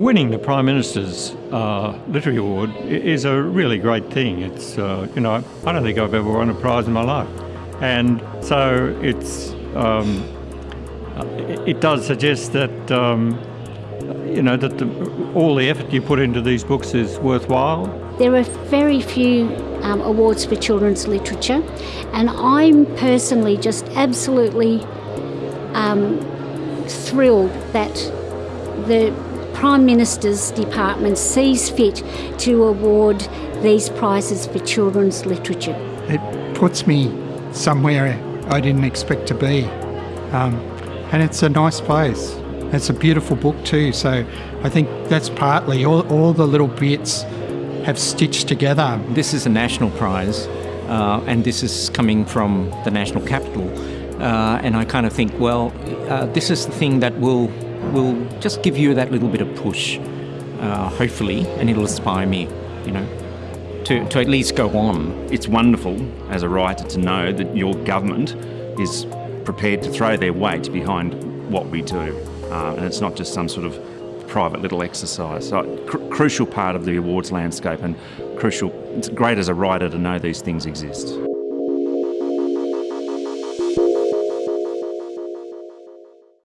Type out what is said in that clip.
Winning the Prime Minister's uh, Literary Award is a really great thing. It's, uh, you know, I don't think I've ever won a prize in my life. And so it's, um, it does suggest that, um, you know, that the, all the effort you put into these books is worthwhile. There are very few um, awards for children's literature, and I'm personally just absolutely um, thrilled that the Prime Minister's Department sees fit to award these prizes for children's literature. It puts me somewhere I didn't expect to be. Um, and it's a nice place. It's a beautiful book too, so I think that's partly all, all the little bits have stitched together. This is a national prize, uh, and this is coming from the national capital. Uh, and I kind of think, well, uh, this is the thing that will will just give you that little bit of push, uh, hopefully, and it'll inspire me, you know, to, to at least go on. It's wonderful as a writer to know that your government is prepared to throw their weight behind what we do. Uh, and it's not just some sort of private little exercise. So, cr crucial part of the awards landscape and crucial, it's great as a writer to know these things exist.